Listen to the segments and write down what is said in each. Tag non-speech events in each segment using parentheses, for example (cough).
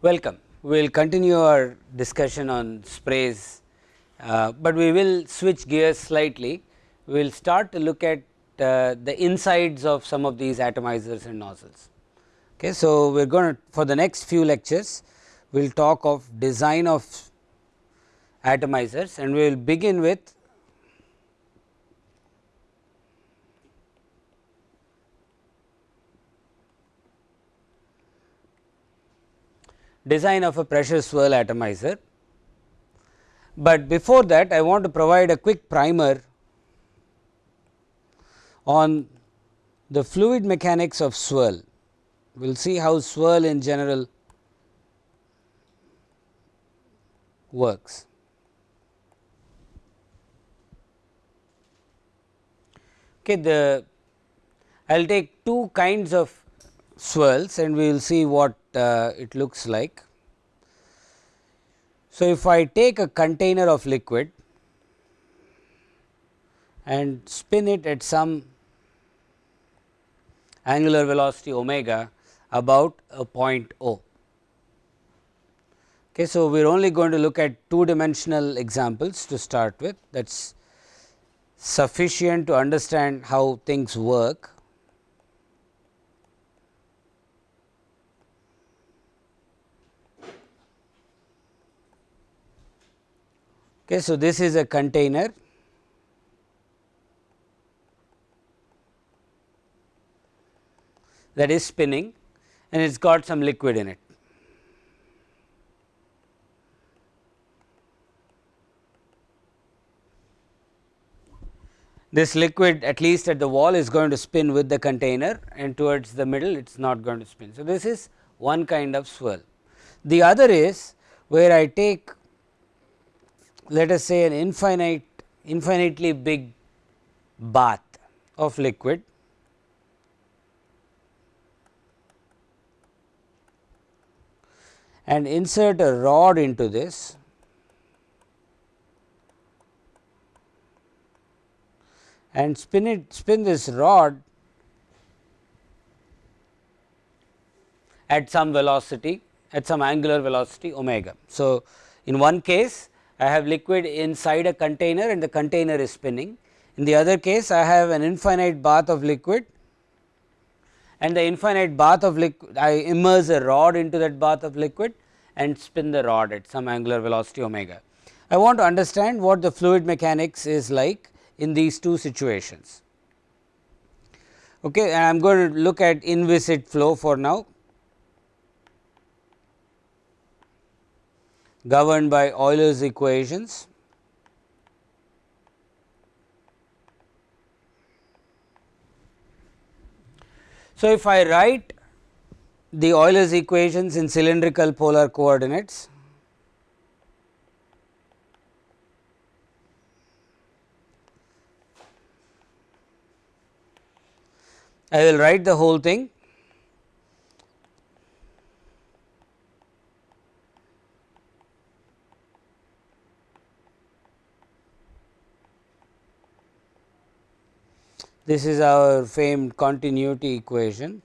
Welcome. We will continue our discussion on sprays, uh, but we will switch gears slightly. We will start to look at uh, the insides of some of these atomizers and nozzles. Okay. So, we are going to for the next few lectures, we will talk of design of atomizers and we will begin with design of a pressure swirl atomizer. But before that I want to provide a quick primer on the fluid mechanics of swirl. We will see how swirl in general works. Okay, the I will take two kinds of swirls and we will see what uh, it looks like. So, if I take a container of liquid and spin it at some angular velocity omega about a point O. Okay, so, we are only going to look at two dimensional examples to start with that is sufficient to understand how things work. Okay, so, this is a container that is spinning and it has got some liquid in it. This liquid at least at the wall is going to spin with the container and towards the middle it is not going to spin. So, this is one kind of swirl. The other is where I take let us say an infinite infinitely big bath of liquid and insert a rod into this and spin it spin this rod at some velocity at some angular velocity omega. So, in one case I have liquid inside a container and the container is spinning. In the other case I have an infinite bath of liquid and the infinite bath of liquid I immerse a rod into that bath of liquid and spin the rod at some angular velocity omega. I want to understand what the fluid mechanics is like in these two situations. Okay, I am going to look at inviscid flow for now. governed by Euler's equations. So, if I write the Euler's equations in cylindrical polar coordinates, I will write the whole thing This is our famed continuity equation.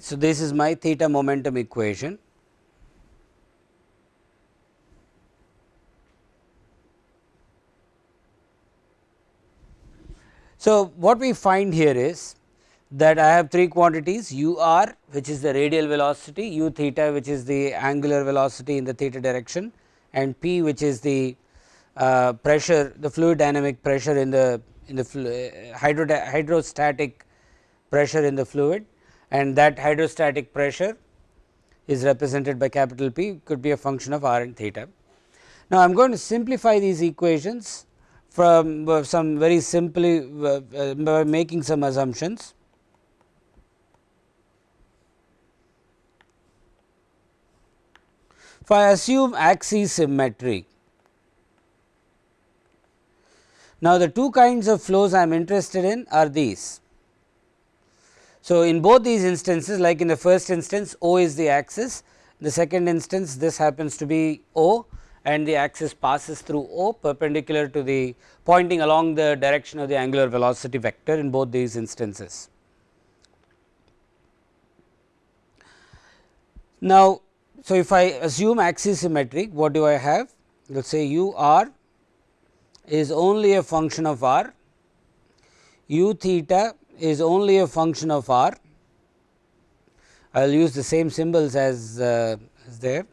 So, this is my theta momentum equation. So, what we find here is that I have three quantities u r which is the radial velocity, u theta which is the angular velocity in the theta direction and p which is the uh, pressure the fluid dynamic pressure in the in the uh, hydro hydrostatic pressure in the fluid and that hydrostatic pressure is represented by capital P could be a function of r and theta. Now, I am going to simplify these equations from uh, some very simply uh, uh, by making some assumptions. If I assume axis symmetry, now the two kinds of flows I am interested in are these. So, in both these instances like in the first instance O is the axis, the second instance this happens to be O and the axis passes through O perpendicular to the pointing along the direction of the angular velocity vector in both these instances. Now, so, if I assume axisymmetric what do I have let us say u r is only a function of r, u theta is only a function of r. I will use the same symbols as, uh, as there.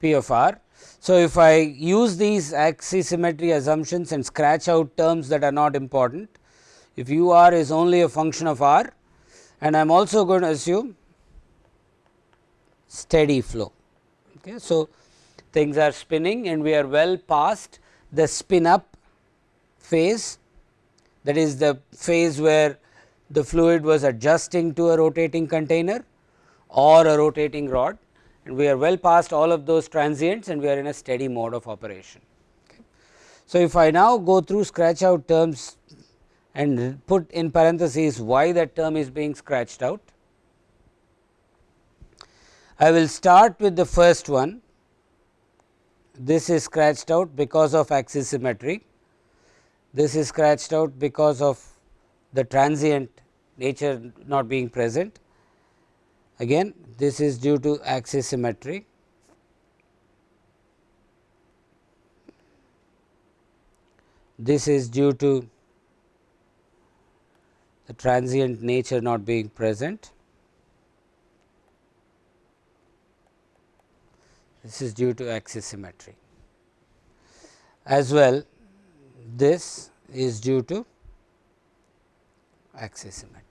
P of r so, if I use these axisymmetry assumptions and scratch out terms that are not important, if u r is only a function of r and I am also going to assume steady flow. Okay. So, things are spinning and we are well past the spin up phase that is the phase where the fluid was adjusting to a rotating container or a rotating rod and we are well past all of those transients and we are in a steady mode of operation. So, if I now go through scratch out terms and put in parentheses why that term is being scratched out, I will start with the first one this is scratched out because of axis symmetry, this is scratched out because of the transient nature not being present Again this is due to axis symmetry. This is due to the transient nature not being present. This is due to axis symmetry. As well this is due to axis symmetry.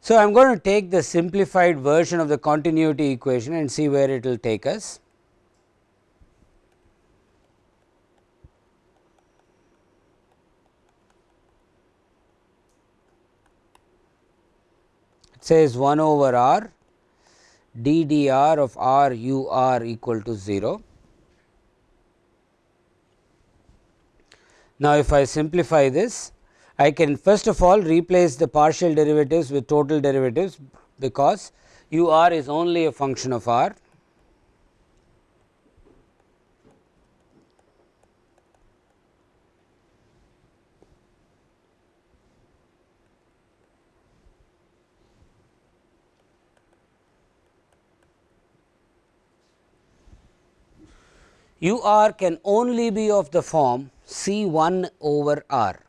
So, I am going to take the simplified version of the continuity equation and see where it will take us. It says 1 over r d d r of r u r equal to 0. Now, if I simplify this I can first of all replace the partial derivatives with total derivatives because u r is only a function of r. u r can only be of the form C 1 over r.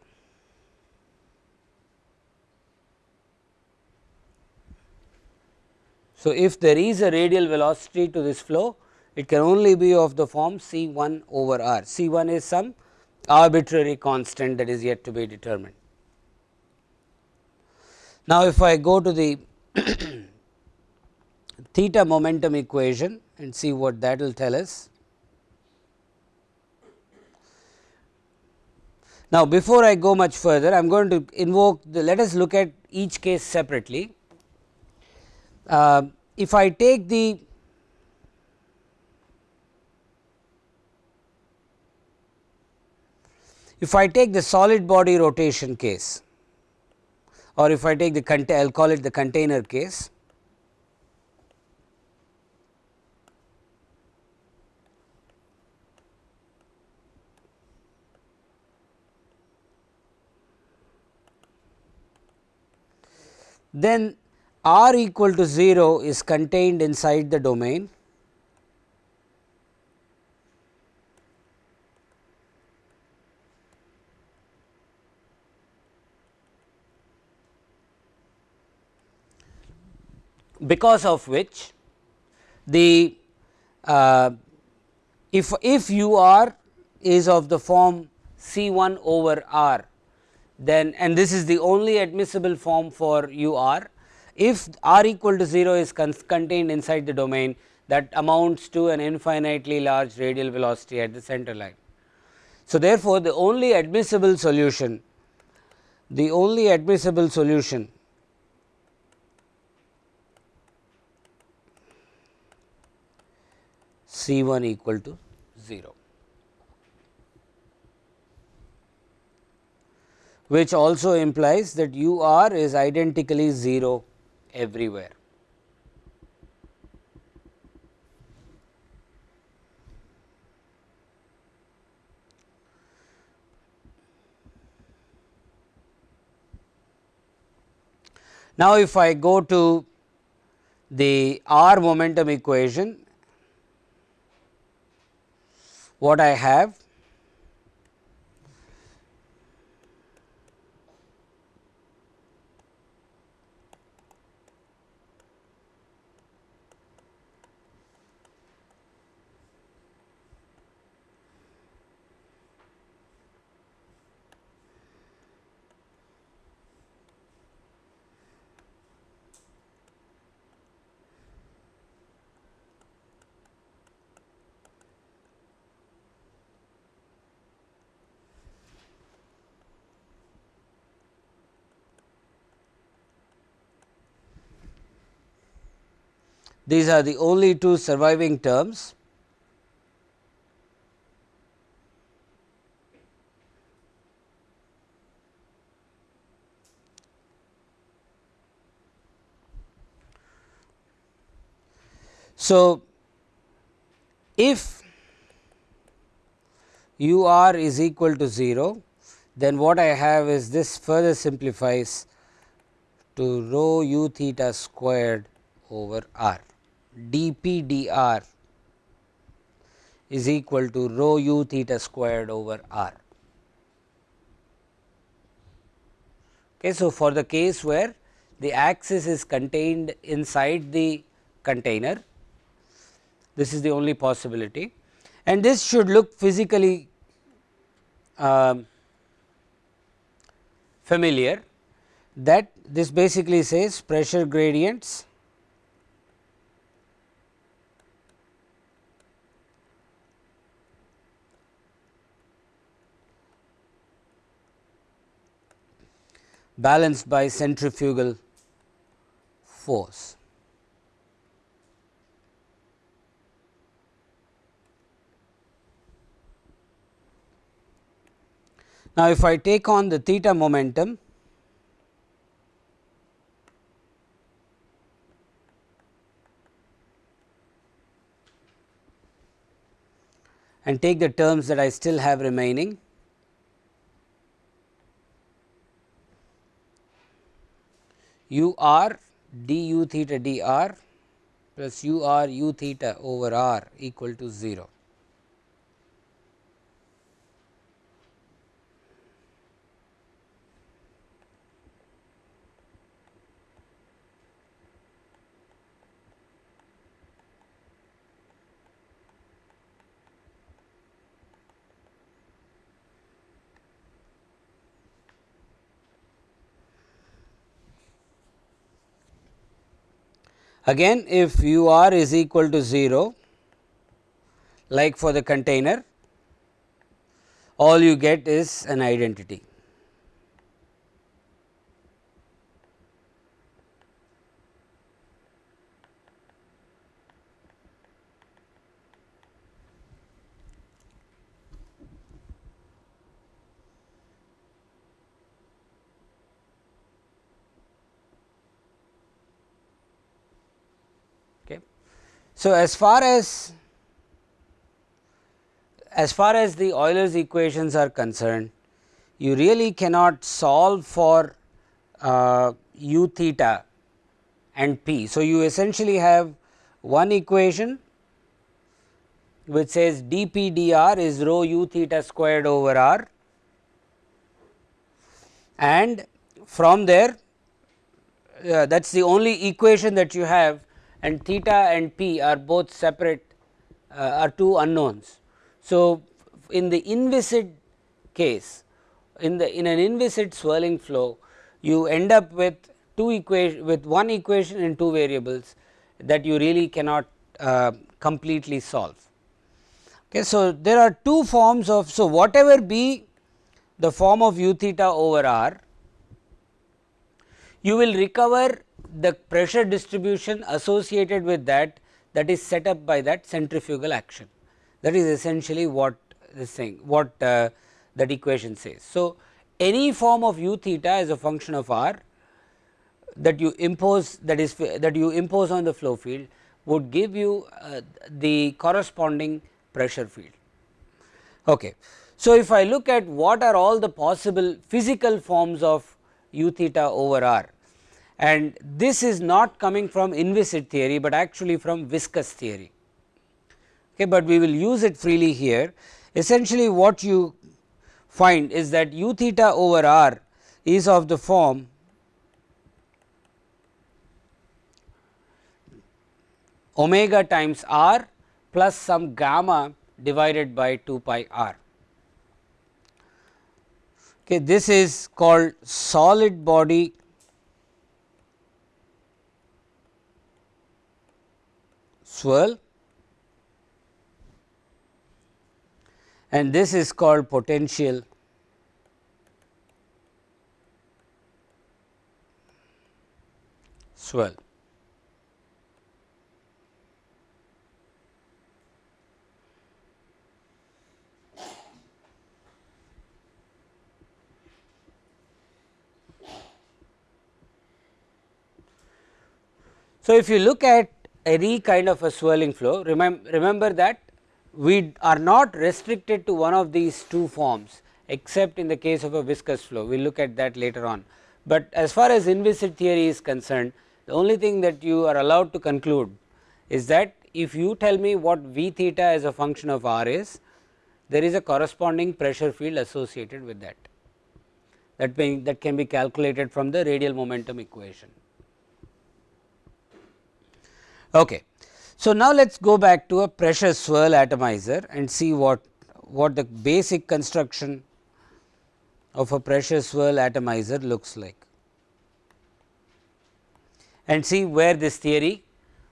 So, if there is a radial velocity to this flow, it can only be of the form C 1 over r. C 1 is some arbitrary constant that is yet to be determined. Now, if I go to the (coughs) theta momentum equation and see what that will tell us. Now, before I go much further, I am going to invoke the let us look at each case separately uh, if I take the if I take the solid body rotation case or if I take the I will call it the container case. Then r equal to 0 is contained inside the domain. Because of which the uh, if if u r is of the form C 1 over r then and this is the only admissible form for u r if r equal to 0 is contained inside the domain that amounts to an infinitely large radial velocity at the center line. So, therefore, the only admissible solution the only admissible solution C 1 equal to 0. Which also implies that u r is identically 0 everywhere. Now, if I go to the r momentum equation what I have These are the only two surviving terms. So, if u r is equal to 0, then what I have is this further simplifies to rho u theta squared over r dP dr is equal to rho u theta squared over r. Okay, so, for the case where the axis is contained inside the container, this is the only possibility and this should look physically um, familiar that this basically says pressure gradients balanced by centrifugal force. Now, if I take on the theta momentum and take the terms that I still have remaining u r d u theta d r plus u r u theta over r equal to 0. Again if u r is equal to 0 like for the container all you get is an identity. So, as far as as far as the Euler's equations are concerned, you really cannot solve for uh, u theta and p. So, you essentially have one equation which says dp dr is rho u theta squared over r and from there uh, that is the only equation that you have and theta and p are both separate uh, are two unknowns. So, in the inviscid case in the in an inviscid swirling flow you end up with two equation with one equation in two variables that you really cannot uh, completely solve. Okay, so, there are two forms of so whatever be the form of u theta over r you will recover the pressure distribution associated with that that is set up by that centrifugal action that is essentially what this thing what uh, that equation says. So, any form of u theta as a function of r that you impose that is that you impose on the flow field would give you uh, the corresponding pressure field. Okay. So, if I look at what are all the possible physical forms of u theta over r and this is not coming from inviscid theory, but actually from viscous theory. Okay, but we will use it freely here. Essentially what you find is that u theta over r is of the form omega times r plus some gamma divided by 2 pi r. Okay, this is called solid body swirl and this is called potential swirl. So, if you look at any kind of a swirling flow remember, remember that we are not restricted to one of these two forms except in the case of a viscous flow we will look at that later on. But as far as inviscid theory is concerned the only thing that you are allowed to conclude is that if you tell me what v theta as a function of r is there is a corresponding pressure field associated with that that being that can be calculated from the radial momentum equation. Okay. So, now let us go back to a pressure swirl atomizer and see what, what the basic construction of a pressure swirl atomizer looks like and see where this theory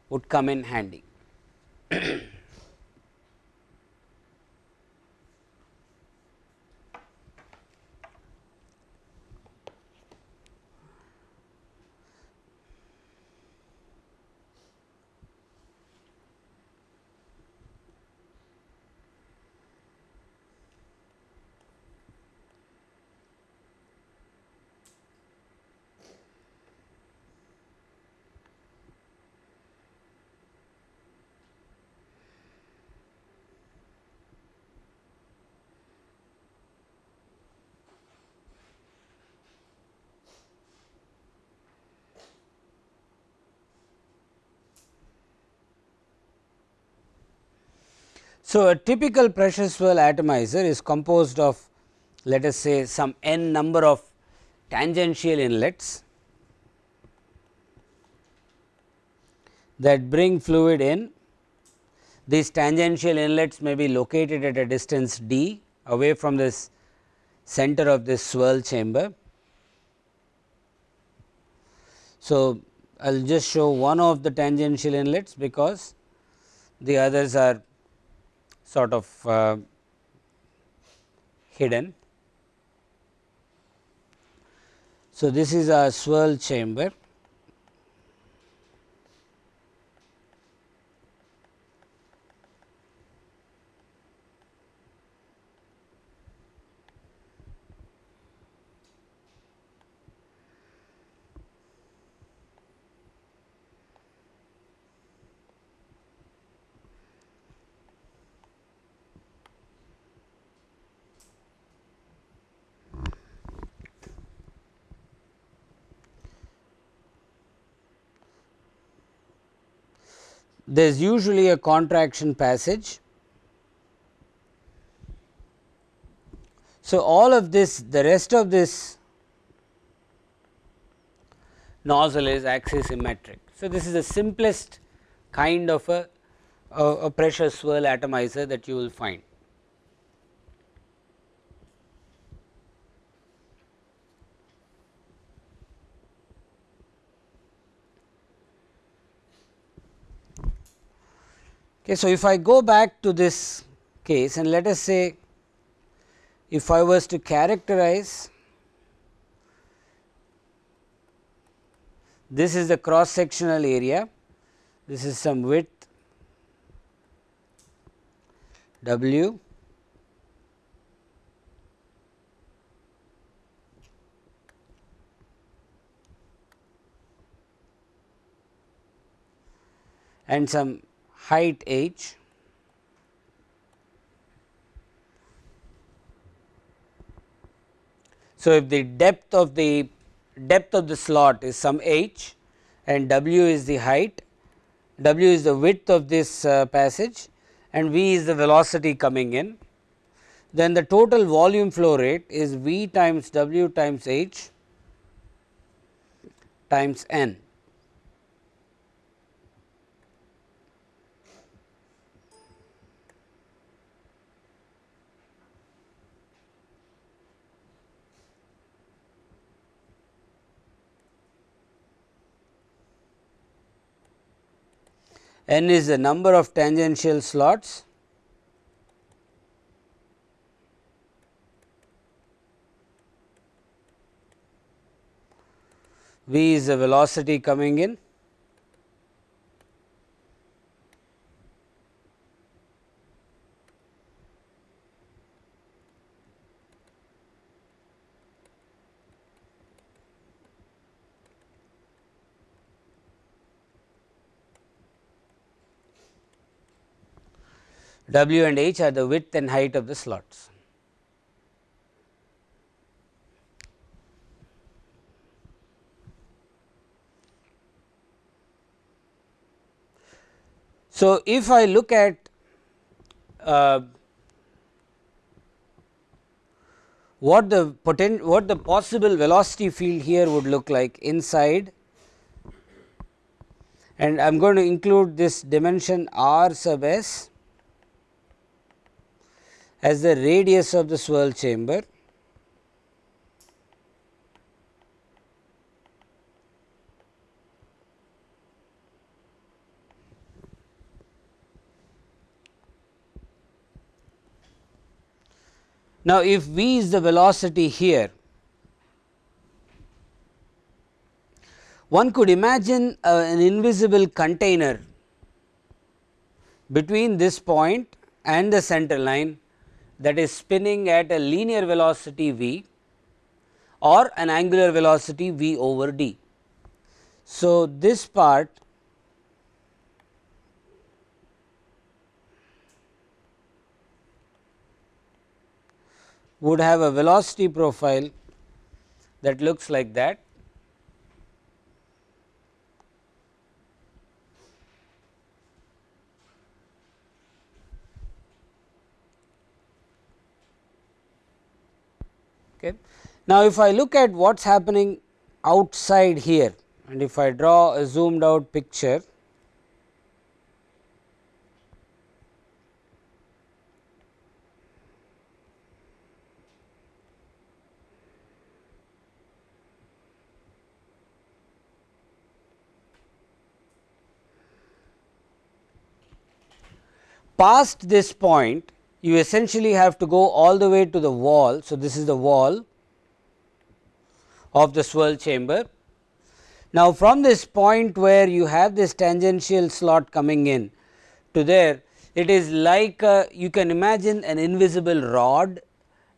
would come in handy. (clears throat) So, a typical pressure swirl atomizer is composed of let us say some n number of tangential inlets that bring fluid in. These tangential inlets may be located at a distance d away from this center of this swirl chamber. So, I will just show one of the tangential inlets because the others are sort of uh, hidden. So, this is a swirl chamber there is usually a contraction passage. So, all of this the rest of this nozzle is axisymmetric. So, this is the simplest kind of a, a, a pressure swirl atomizer that you will find. Okay, so, if I go back to this case and let us say if I was to characterize this is the cross sectional area, this is some width W and some height h. So, if the depth of the depth of the slot is some h and w is the height, w is the width of this uh, passage and v is the velocity coming in, then the total volume flow rate is v times w times h times n. n is the number of tangential slots. V is the velocity coming in W and H are the width and height of the slots. So, if I look at uh, what the potent what the possible velocity field here would look like inside and I am going to include this dimension r sub s as the radius of the swirl chamber. Now, if v is the velocity here, one could imagine uh, an invisible container between this point and the center line that is spinning at a linear velocity v or an angular velocity v over d. So, this part would have a velocity profile that looks like that Okay. Now, if I look at what is happening outside here and if I draw a zoomed out picture, past this point you essentially have to go all the way to the wall. So, this is the wall of the swirl chamber. Now, from this point where you have this tangential slot coming in to there, it is like a, you can imagine an invisible rod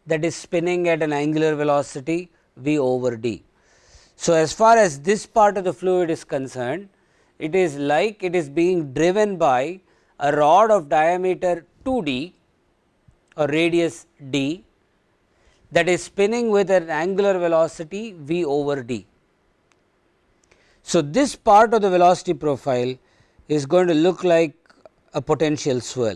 that is spinning at an angular velocity v over d. So, as far as this part of the fluid is concerned, it is like it is being driven by a rod of diameter 2 d or radius d that is spinning with an angular velocity v over d. So, this part of the velocity profile is going to look like a potential swirl.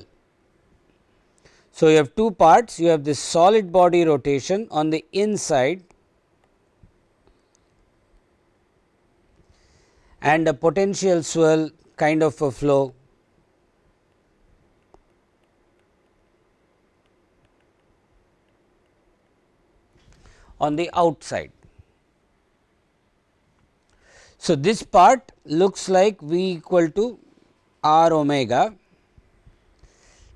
So, you have two parts you have this solid body rotation on the inside and a potential swirl kind of a flow on the outside. So, this part looks like V equal to r omega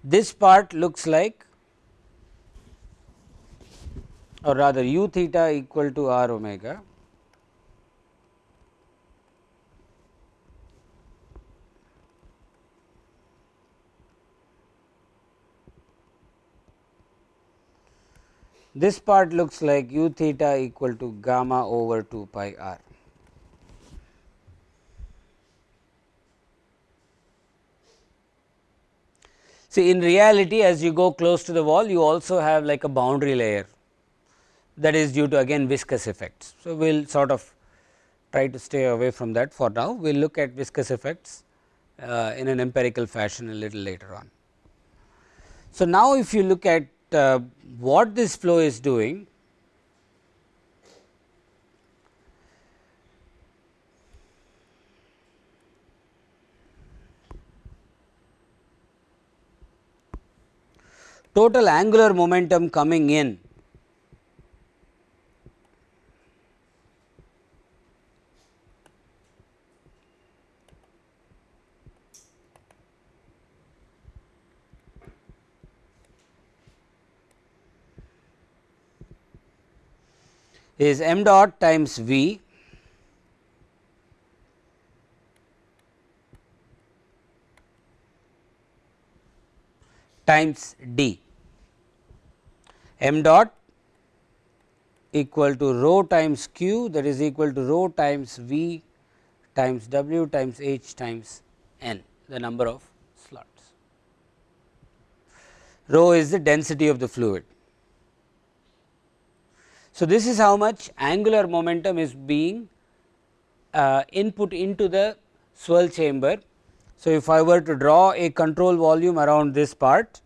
this part looks like or rather u theta equal to r omega this part looks like u theta equal to gamma over 2 pi r. See in reality as you go close to the wall you also have like a boundary layer that is due to again viscous effects. So, we will sort of try to stay away from that for now we will look at viscous effects uh, in an empirical fashion a little later on. So, now if you look at uh, what this flow is doing total angular momentum coming in is m dot times v times d m dot equal to rho times q that is equal to rho times v times w times h times n the number of slots. Rho is the density of the fluid. So, this is how much angular momentum is being uh, input into the swirl chamber. So, if I were to draw a control volume around this part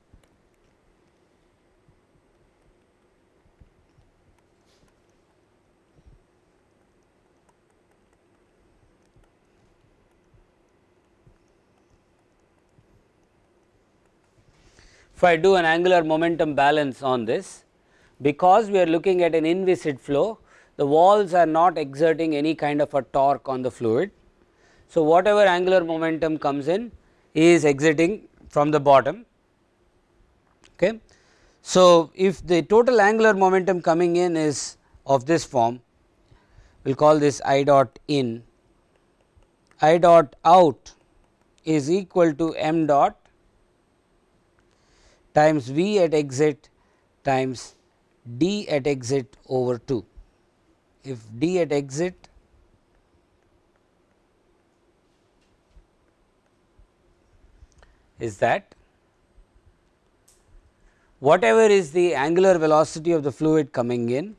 if I do an angular momentum balance on this because we are looking at an inviscid flow the walls are not exerting any kind of a torque on the fluid. So, whatever angular momentum comes in is exiting from the bottom. Okay. So, if the total angular momentum coming in is of this form we will call this I dot in I dot out is equal to m dot times V at exit times D at exit over 2. If D at exit is that whatever is the angular velocity of the fluid coming in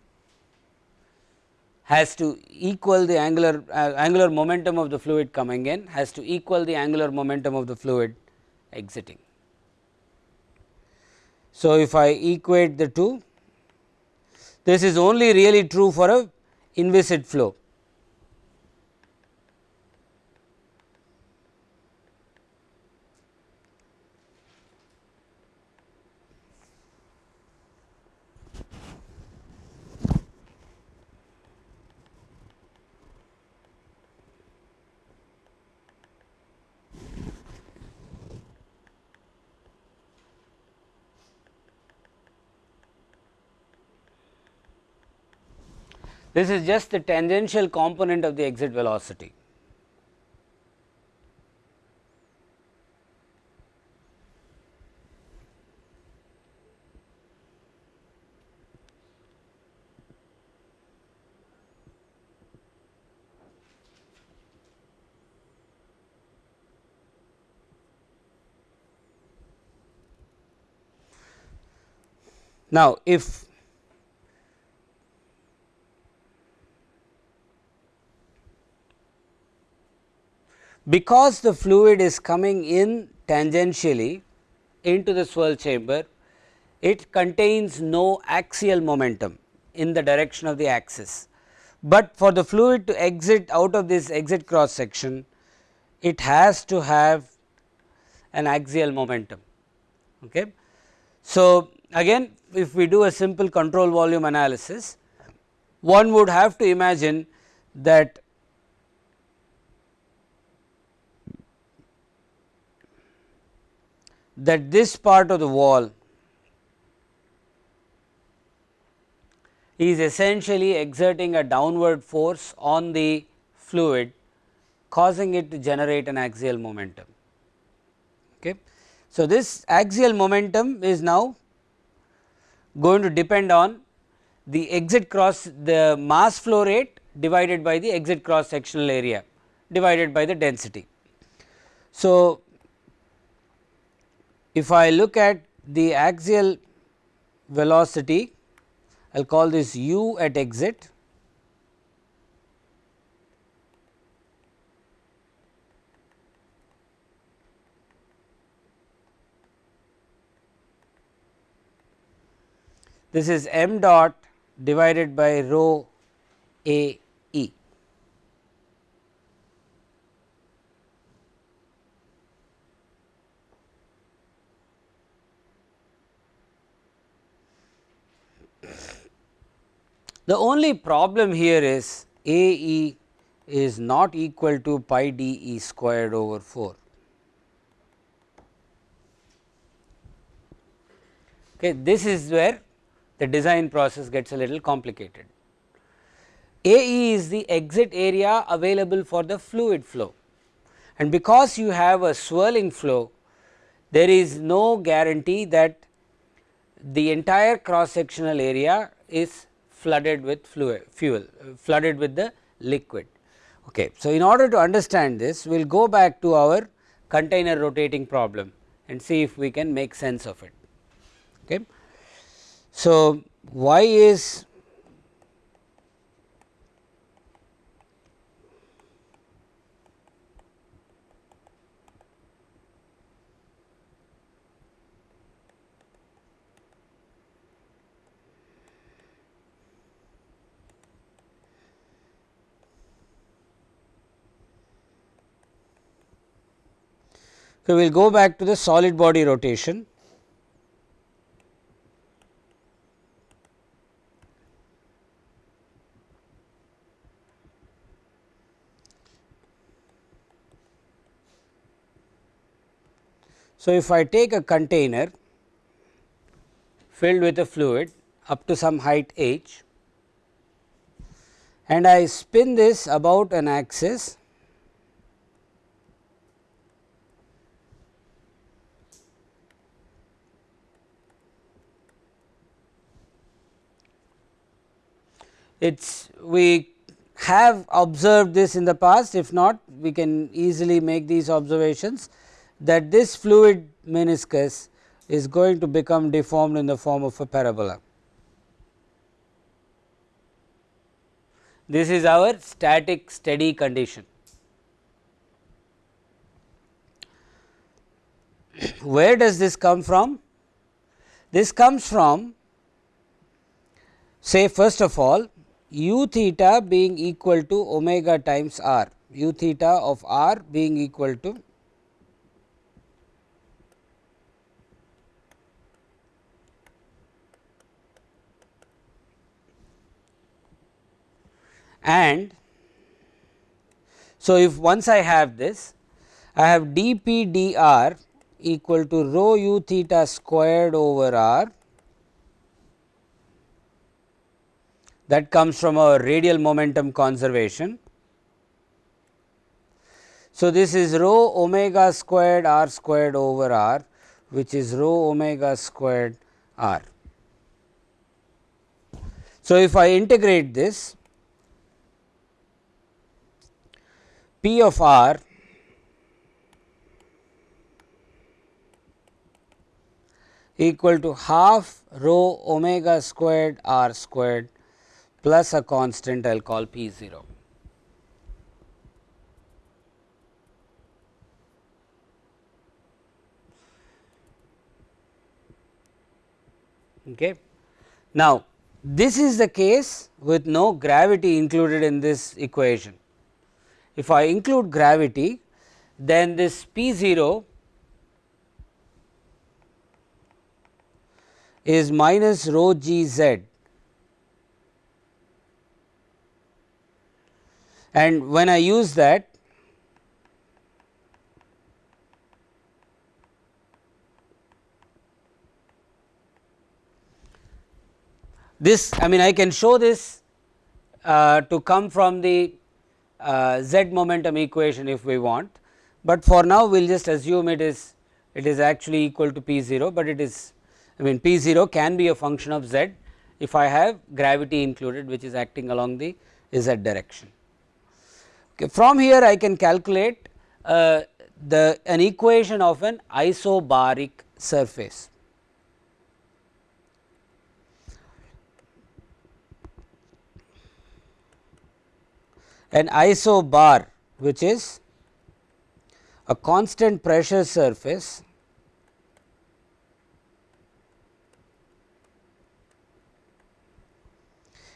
has to equal the angular uh, angular momentum of the fluid coming in has to equal the angular momentum of the fluid exiting. So, if I equate the two, this is only really true for a inviscid flow. This is just the tangential component of the exit velocity. Now, if because the fluid is coming in tangentially into the swirl chamber, it contains no axial momentum in the direction of the axis, but for the fluid to exit out of this exit cross section, it has to have an axial momentum. Okay. So, again if we do a simple control volume analysis, one would have to imagine that that this part of the wall is essentially exerting a downward force on the fluid causing it to generate an axial momentum. Okay. So, this axial momentum is now going to depend on the exit cross the mass flow rate divided by the exit cross sectional area divided by the density. So, if I look at the axial velocity, I will call this u at exit. This is m dot divided by rho a e. The only problem here is A e is not equal to pi d e squared over 4. Okay, this is where the design process gets a little complicated. AE is the exit area available for the fluid flow and because you have a swirling flow there is no guarantee that the entire cross sectional area is flooded with fuel flooded with the liquid. Okay. So, in order to understand this we will go back to our container rotating problem and see if we can make sense of it. Okay. So, why is So, we will go back to the solid body rotation. So, if I take a container filled with a fluid up to some height h and I spin this about an axis it's we have observed this in the past if not we can easily make these observations that this fluid meniscus is going to become deformed in the form of a parabola. This is our static steady condition. Where does this come from? This comes from say first of all u theta being equal to omega times r, u theta of r being equal to and so if once I have this I have dP dr equal to rho u theta squared over r that comes from our radial momentum conservation. So, this is rho omega squared r squared over r which is rho omega squared r. So, if I integrate this P of r equal to half rho omega squared r squared plus a constant I will call P 0. Okay. Now, this is the case with no gravity included in this equation. If I include gravity, then this P 0 is minus rho g z and when I use that this I mean I can show this uh, to come from the uh, z momentum equation if we want, but for now we will just assume it is it is actually equal to p 0, but it is I mean p 0 can be a function of z if I have gravity included which is acting along the z direction. Okay. From here I can calculate uh, the an equation of an isobaric surface. An isobar which is a constant pressure surface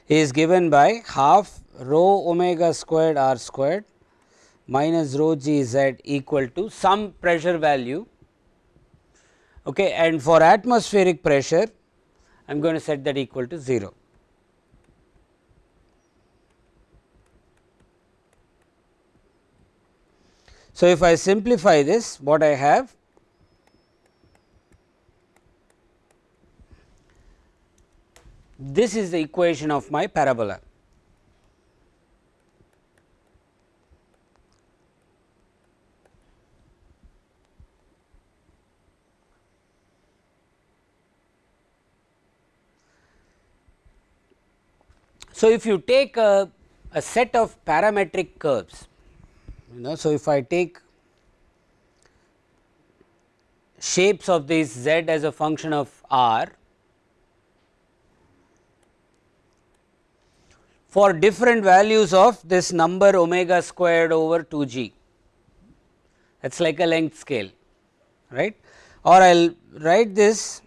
is given by half rho omega squared r squared minus rho g z equal to some pressure value okay, and for atmospheric pressure I am going to set that equal to 0. So, if I simplify this what I have this is the equation of my parabola. So, if you take a, a set of parametric curves, you know, so if I take shapes of this z as a function of r for different values of this number omega squared over 2 g that is like a length scale right? Or I will write this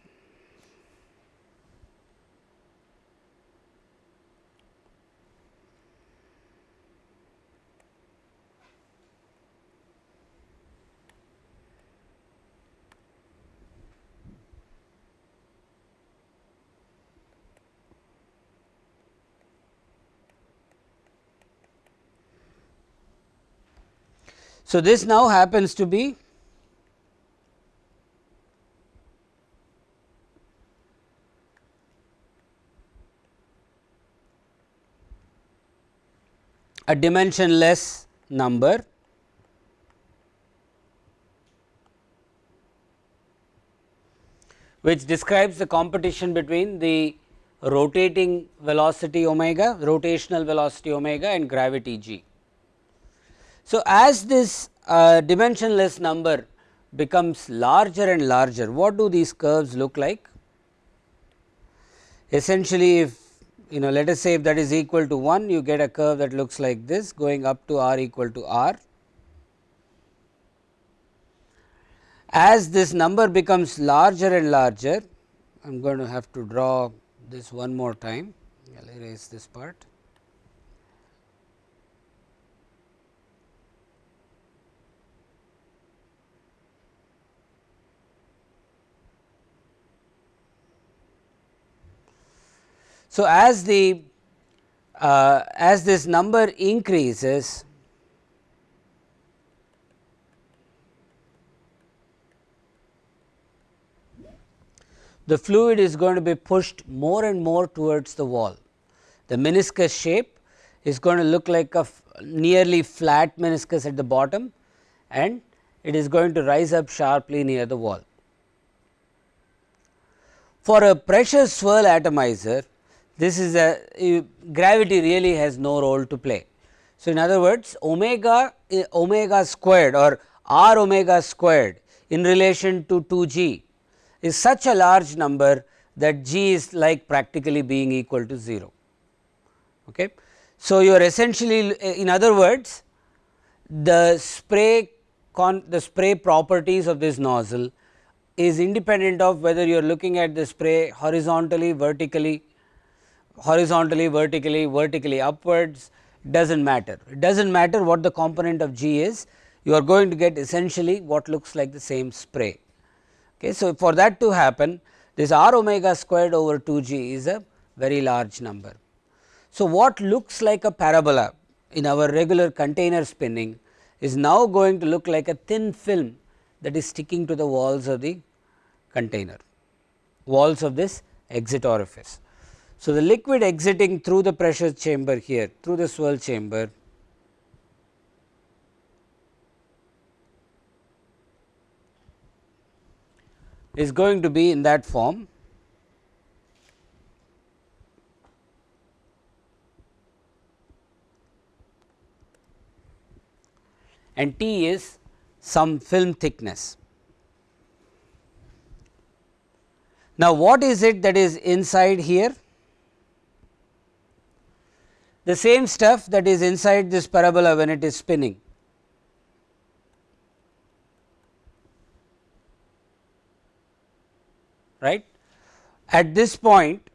So, this now happens to be a dimensionless number which describes the competition between the rotating velocity omega, rotational velocity omega and gravity g. So, as this uh, dimensionless number becomes larger and larger, what do these curves look like? Essentially, if you know let us say if that is equal to 1, you get a curve that looks like this going up to r equal to r. As this number becomes larger and larger, I am going to have to draw this one more time, I will erase this part. So, as the uh, as this number increases the fluid is going to be pushed more and more towards the wall. The meniscus shape is going to look like a nearly flat meniscus at the bottom and it is going to rise up sharply near the wall. For a pressure swirl atomizer, this is a gravity really has no role to play. So, in other words omega omega squared or r omega squared in relation to 2 g is such a large number that g is like practically being equal to 0. Okay. So, you are essentially in other words the spray con the spray properties of this nozzle is independent of whether you are looking at the spray horizontally, vertically, horizontally, vertically, vertically upwards does not matter. It does not matter what the component of G is, you are going to get essentially what looks like the same spray. Okay. So, for that to happen this r omega squared over 2 g is a very large number. So, what looks like a parabola in our regular container spinning is now going to look like a thin film that is sticking to the walls of the container, walls of this exit orifice. So, the liquid exiting through the pressure chamber here through the swirl chamber is going to be in that form and T is some film thickness. Now, what is it that is inside here? The same stuff that is inside this parabola when it is spinning. Right. At this point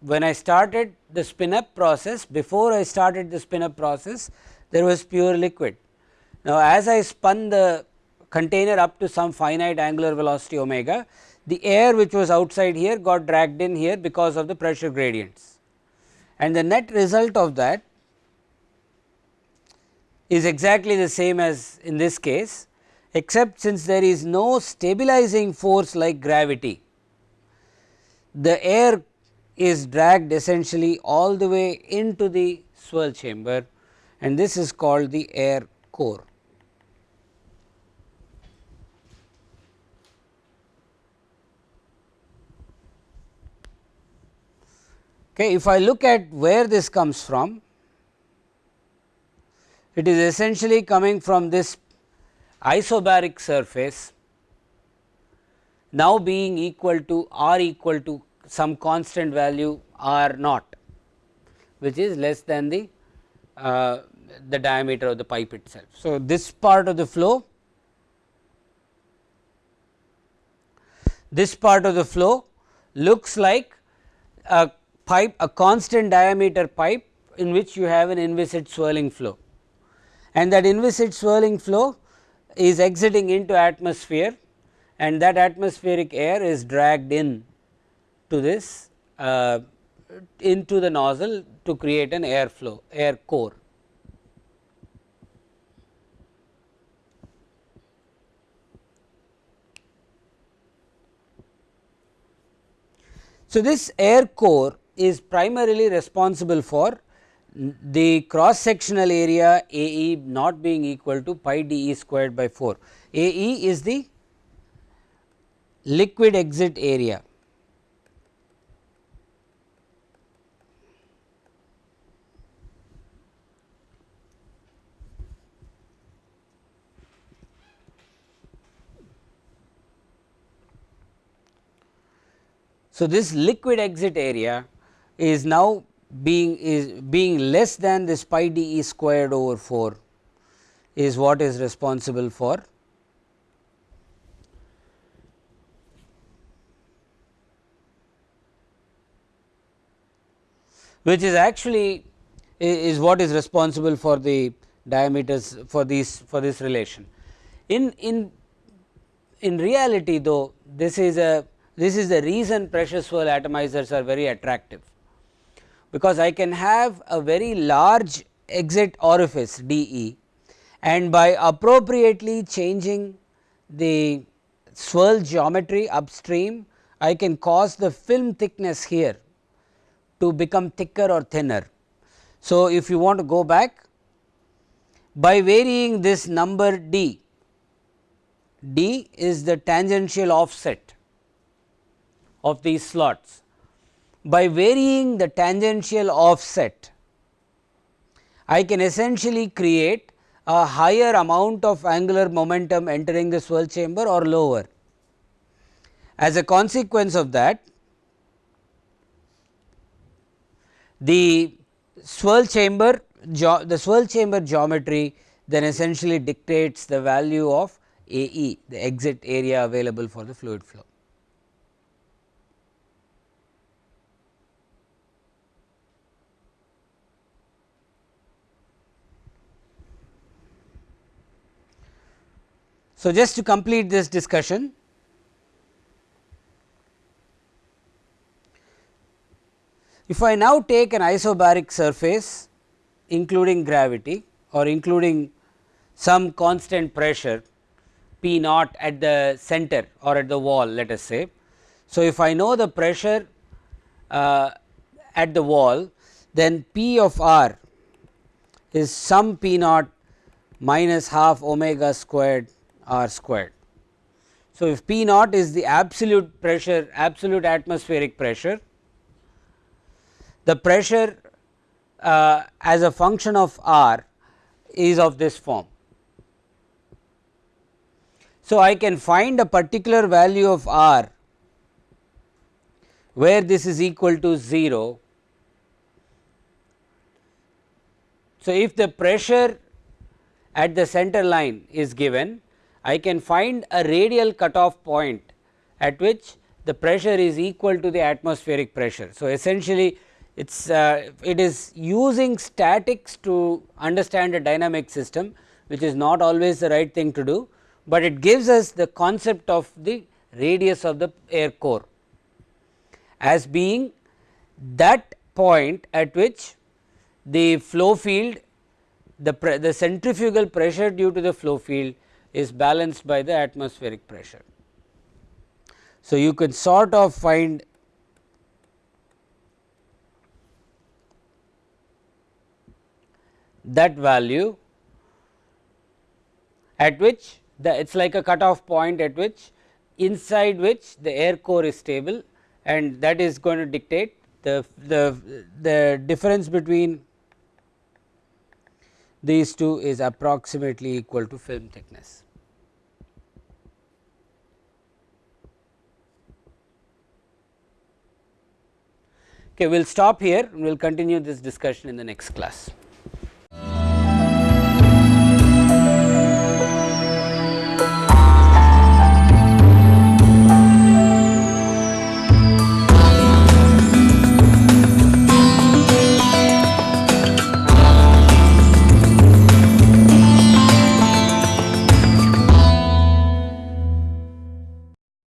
when I started the spin up process before I started the spin up process there was pure liquid now, as I spun the container up to some finite angular velocity omega, the air which was outside here got dragged in here because of the pressure gradients and the net result of that is exactly the same as in this case except since there is no stabilizing force like gravity. The air is dragged essentially all the way into the swirl chamber and this is called the air core. Okay, if I look at where this comes from, it is essentially coming from this isobaric surface now being equal to r equal to some constant value r naught which is less than the uh, the diameter of the pipe itself. So, this part of the flow this part of the flow looks like a pipe a constant diameter pipe in which you have an inviscid swirling flow and that inviscid swirling flow is exiting into atmosphere and that atmospheric air is dragged in to this uh, into the nozzle to create an air flow air core. So, this air core is primarily responsible for the cross sectional area A e not being equal to pi d e squared by 4. A e is the liquid exit area. So, this liquid exit area is now being is being less than this pi d e squared over 4 is what is responsible for which is actually is what is responsible for the diameters for these for this relation. In in in reality though this is a this is the reason pressure swirl atomizers are very attractive because I can have a very large exit orifice d e and by appropriately changing the swirl geometry upstream I can cause the film thickness here to become thicker or thinner. So, if you want to go back by varying this number d, d is the tangential offset of these slots by varying the tangential offset, I can essentially create a higher amount of angular momentum entering the swirl chamber or lower. As a consequence of that, the swirl chamber the swirl chamber geometry then essentially dictates the value of A e the exit area available for the fluid flow. So, just to complete this discussion, if I now take an isobaric surface including gravity or including some constant pressure P naught at the center or at the wall let us say. So, if I know the pressure uh, at the wall then P of r is some P naught minus half omega squared r squared. So, if P naught is the absolute pressure absolute atmospheric pressure the pressure uh, as a function of r is of this form. So, I can find a particular value of r where this is equal to 0. So, if the pressure at the center line is given, I can find a radial cutoff point at which the pressure is equal to the atmospheric pressure. So, essentially it's uh, it is using statics to understand a dynamic system which is not always the right thing to do, but it gives us the concept of the radius of the air core as being that point at which the flow field the, the centrifugal pressure due to the flow field is balanced by the atmospheric pressure. So, you can sort of find that value at which the it is like a cutoff point at which inside which the air core is stable and that is going to dictate the, the, the difference between these two is approximately equal to film thickness. Okay, we will stop here we will continue this discussion in the next class.